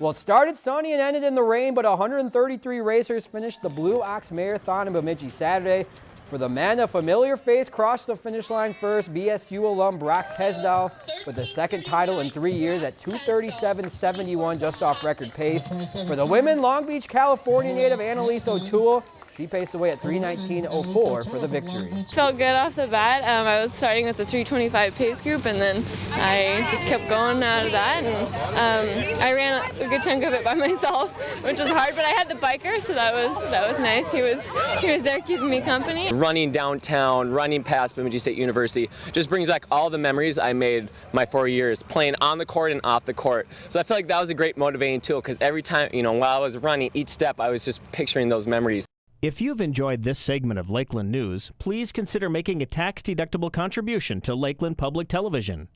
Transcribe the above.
Well, it started sunny and ended in the rain, but 133 racers finished the Blue Ox Marathon in Bemidji Saturday. For the men, a familiar face crossed the finish line first. BSU alum Brock Tesdall with the second title in three years at 237.71, just off record pace. For the women, Long Beach, California native Annalise O'Toole she paced away at 319.04 for the victory. Felt good off the bat. Um, I was starting with the 325 pace group and then I just kept going out of that and um, I ran a good chunk of it by myself, which was hard, but I had the biker, so that was that was nice. He was he was there keeping me company. Running downtown, running past Bemidji State University just brings back all the memories I made my four years playing on the court and off the court. So I feel like that was a great motivating tool because every time, you know, while I was running each step, I was just picturing those memories. If you've enjoyed this segment of Lakeland News, please consider making a tax-deductible contribution to Lakeland Public Television.